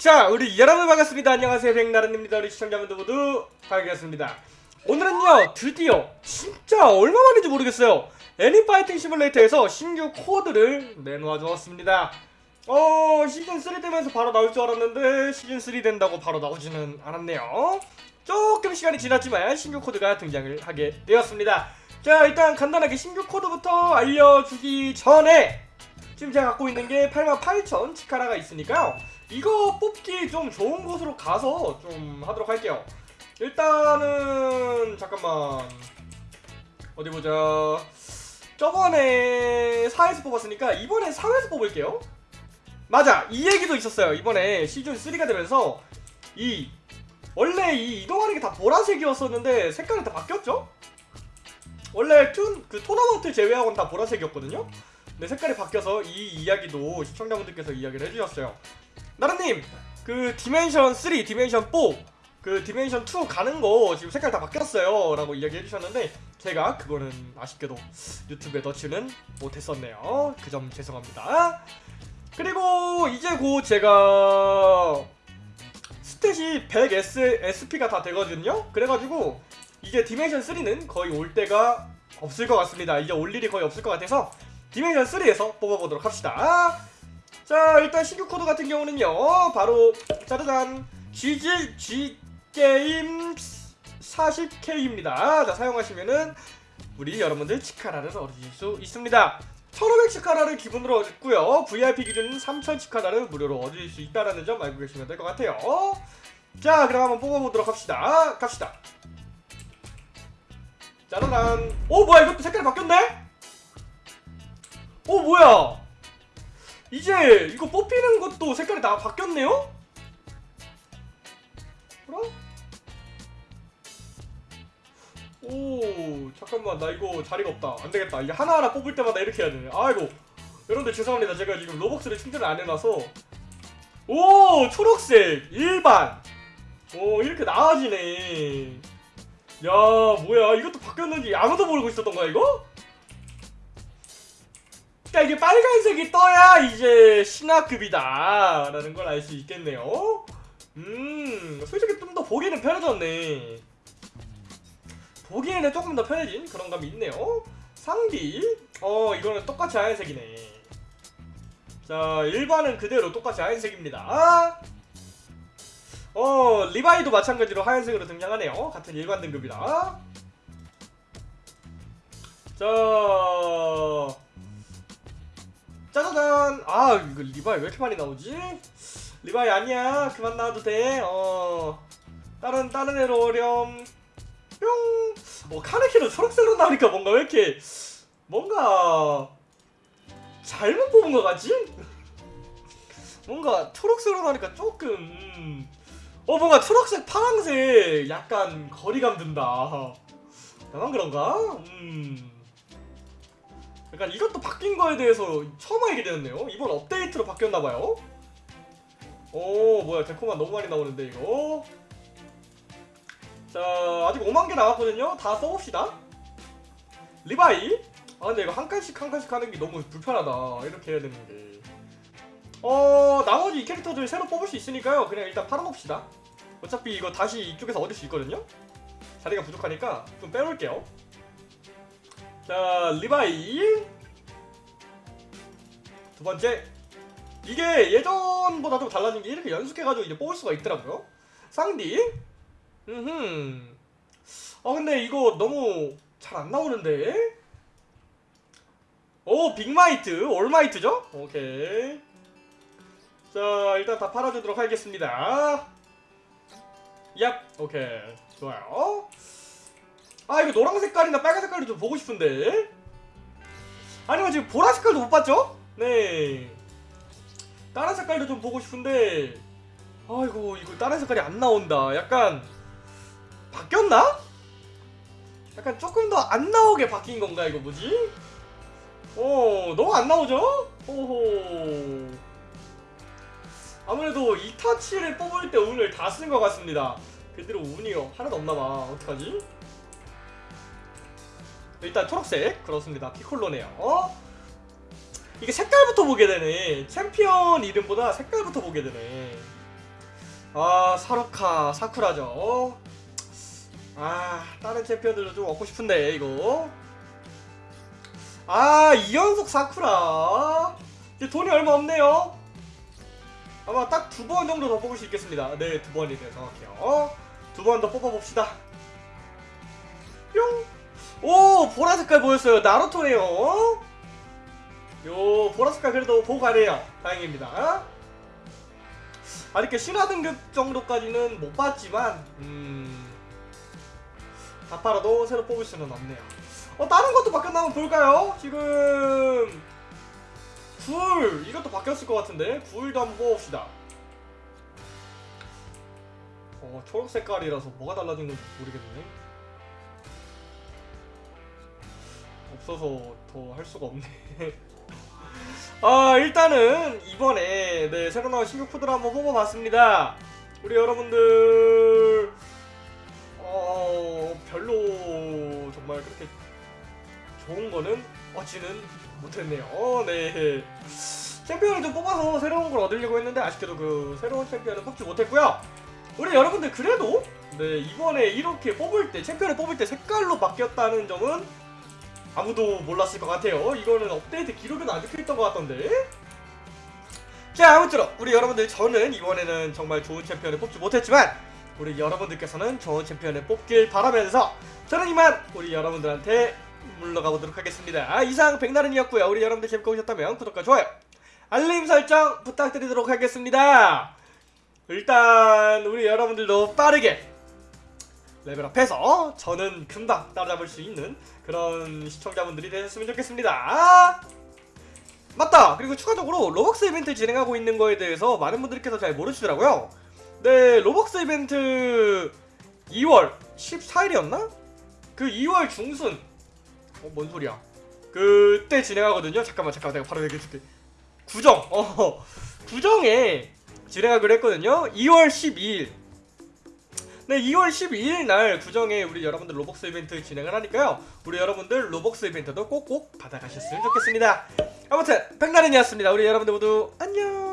자, 우리 여러분 반갑습니다. 안녕하세요. 백나른입니다. 우리 시청자분들 모두 반갑습니다. 오늘은요, 드디어 진짜 얼마 만인지 모르겠어요. 애니파이팅 시뮬레이터에서 신규 코드를 내놓아 주었습니다. 어, 시즌3 되면서 바로 나올 줄 알았는데 시즌3 된다고 바로 나오지는 않았네요. 조금 시간이 지났지만 신규 코드가 등장을 하게 되었습니다. 자, 일단 간단하게 신규 코드부터 알려주기 전에 지금 제가 갖고 있는 게 88,000 치카라가 있으니까요. 이거 뽑기 좀 좋은 곳으로 가서 좀 하도록 할게요. 일단은 잠깐만 어디 보자. 저번에 4에서 뽑았으니까 이번에 3에서 뽑을게요. 맞아 이 얘기도 있었어요. 이번에 시즌 3가 되면서 이 원래 이 이동하는 게 다 보라색이었었는데 색깔이 다 바뀌었죠? 원래 툰, 그 토너먼트 제외하고는 다 보라색이었거든요? 근데 색깔이 바뀌어서 이 이야기도 시청자분들께서 이야기를 해주셨어요. 나른님, 그 dimension 3, dimension 4, 그 dimension 2 가는 거 지금 색깔 다 바뀌었어요. 라고 이야기 해 주셨는데 제가 그거는 아쉽게도 유튜브에 넣지는 못했었네요. 그 점 죄송합니다. 그리고 이제 곧 제가 stat이 100 S, SP가 다 되거든요. 그래가지고 이제 dimension 3는 거의 올 때가 없을 것 같습니다. 이제 올 일이 거의 없을 것 같아서 dimension 3에서 뽑아보도록 합시다. 자 일단 신규 코드 같은 경우는요 바로 짜자잔 GG G 게임 40K입니다. 자 사용하시면은 우리 여러분들 치카라를 얻으실 수 있습니다. 1500 치카라를 기본으로 얻고요. VIP 기준은 3000 치카라를 무료로 얻을 수 있다는 점 알고 계시면 될 것 같아요. 자 그럼 한번 뽑아보도록 합시다. 갑시다. 짜라란. 오 뭐야 이것도 색깔이 바뀌었네? 오 뭐야? 이제 이거 뽑히는 것도 색깔이 다 바뀌었네요? 그럼? 오 잠깐만 나 이거 자리가 없다 안되겠다 이게 하나하나 뽑을 때마다 이렇게 해야 되네 아이고 여러분들 죄송합니다 제가 지금 로벅스를 충전을 안 해놔서 오 초록색 일반 오 이렇게 나아지네 야 뭐야 이것도 바뀌었는지 아무도 모르고 있었던 거야 이거? 그러니까 이게 빨간색이 떠야 이제 신화급이다 라는 걸 알 수 있겠네요. 음 솔직히 좀 더 보기는 편해졌네. 보기에는 조금 더 편해진 그런 감이 있네요. 상비. 어 이거는 똑같이 하얀색이네. 자 일반은 그대로 똑같이 하얀색입니다. 어 리바이도 마찬가지로 하얀색으로 등장하네요. 같은 일반 등급이다 자 아 이거 리바이 왜 이렇게 많이 나오지? 리바이 아니야 그만 나와도 돼 어 다른 다른 애로 오렴 뿅 어 카네키는 초록색으로 나오니까 뭔가 왜 이렇게 뭔가 잘못 뽑은 것 같지? 뭔가 초록색으로 나오니까 조금 음. 어 뭔가 초록색 파랑색 약간 거리감 든다 나만 그런가? 음 약간 이것도 바뀐 거에 대해서 처음 알게 되었네요. 이번 업데이트로 바뀌었나봐요. 오 뭐야 데코만 너무 많이 나오는데 이거. 자 아직 5만 개 남았거든요. 다 써봅시다. 리바이. 아 근데 이거 한 칸씩 한 칸씩 하는 게 너무 불편하다. 이렇게 해야 되는 게. 어 나머지 이 캐릭터들 새로 뽑을 수 있으니까요. 그냥 일단 팔아놓읍시다. 어차피 이거 다시 이쪽에서 얻을 수 있거든요. 자리가 부족하니까 좀 빼놓을게요. 자 리바이. 두 번째. 이게 예전보다 좀 달라진 게 이렇게 연속해가지고 이제 뽑을 수가 있더라고요. 쌍디. 음흠. 아 근데 이거 너무 잘 안 나오는데? 오 빅마이트. 올마이트죠? 오케이. 자 일단 다 팔아주도록 하겠습니다. 얍. 오케이. 좋아요 아 이거 노란 색깔이나 빨간 색깔도 좀 보고 싶은데 아니면 지금 보라 색깔도 못 봤죠? 네 다른 색깔도 좀 보고 싶은데 아이고 이거 다른 색깔이 안 나온다 약간 바뀌었나? 약간 조금 더 안 나오게 바뀐 건가 이거 뭐지? 어 너무 안 나오죠? 호호 아무래도 이타치를 뽑을 때 운을 다 쓴 것 같습니다 그대로 운이 하나도 없나봐 어떡하지? 일단 초록색 그렇습니다. 피콜로네요. 어? 이게 색깔부터 보게 되네. 챔피언 이름보다 색깔부터 보게 되네. 아 사루카 사쿠라죠. 아 다른 챔피언들도 좀 얻고 싶은데 이거. 아 이연속 사쿠라. 이제 돈이 얼마 없네요. 아마 딱 두 번 정도 더 뽑을 수 있겠습니다. 네 두 번이네요 정확해요. 두 번 더 뽑아봅시다. 뿅! 오 보라 색깔 보였어요. 나루토네요. 요 보라 색깔 그래도 가네요. 다행입니다. 아 이렇게 신화 등급 정도까지는 못 봤지만 음... 다 팔아도 새로 뽑을 수는 없네요. 어 다른 것도 바뀌었나 한번 볼까요? 지금 굴! 이것도 바뀌었을 것 같은데? 굴도 한번 뽑읍시다. 어 초록 색깔이라서 뭐가 달라진 건지 모르겠네 없어서 더 할 수가 없네. 아 일단은 이번에 네 새로 나온 신규 코드를 한번 뽑아봤습니다. 우리 여러분들 어 별로 정말 그렇게 좋은 거는 얻지는 못했네요. 어, 네. 챔피언을 좀 뽑아서 새로운 걸 얻으려고 했는데 아쉽게도 그 새로운 챔피언을 뽑지 못했고요. 우리 여러분들 그래도 네 이번에 이렇게 뽑을 때 챔피언을 뽑을 때 색깔로 바뀌었다는 점은 아무도 몰랐을 것 같아요. 이거는 업데이트 기록에도 안 적혀있던 것 같던데. 자 아무쪼록 우리 여러분들 저는 이번에는 정말 좋은 챔피언을 뽑지 못했지만 우리 여러분들께서는 좋은 챔피언을 뽑길 바라면서 저는 이만 우리 여러분들한테 물러가 보도록 하겠습니다. 아, 이상 백나른이었고요. 우리 여러분들 재밌게 보셨다면 구독과 좋아요, 알림 설정 부탁드리도록 하겠습니다. 일단 우리 여러분들도 빠르게 레벨업해서 저는 금방 따라잡을 수 있는 그런 시청자분들이 되셨으면 좋겠습니다. 맞다! 그리고 추가적으로 로벅스 이벤트 진행하고 있는 거에 대해서 많은 분들께서 잘 모르시더라고요. 네, 로벅스 이벤트 2월 14일이었나? 그 2월 중순 어, 뭔 소리야? 그때 진행하거든요. 잠깐만, 잠깐만, 내가 바로 얘기해줄게. 구정, 어, 구정에 진행하기로 했거든요. 2월 12일. 네, 2월 12일 날 구정에 우리 여러분들 로벅스 이벤트 진행을 하니까요. 우리 여러분들 로벅스 이벤트도 꼭꼭 받아가셨으면 좋겠습니다. 아무튼 백나른이었습니다. 우리 여러분들 모두 안녕.